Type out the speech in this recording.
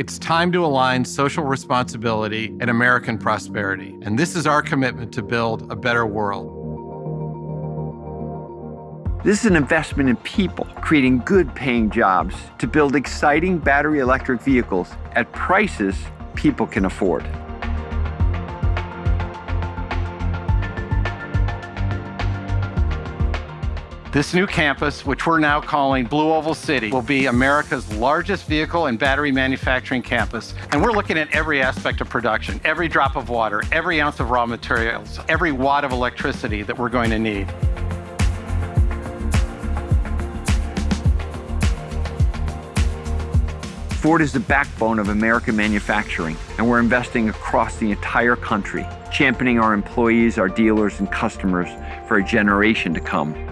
It's time to align social responsibility and American prosperity. And this is our commitment to build a better world. This is an investment in people, creating good paying jobs to build exciting battery electric vehicles at prices people can afford. This new campus, which we're now calling Blue Oval City, will be America's largest vehicle and battery manufacturing campus. And we're looking at every aspect of production, every drop of water, every ounce of raw materials, every watt of electricity that we're going to need. Ford is the backbone of American manufacturing, and we're investing across the entire country, championing our employees, our dealers, and customers for a generation to come.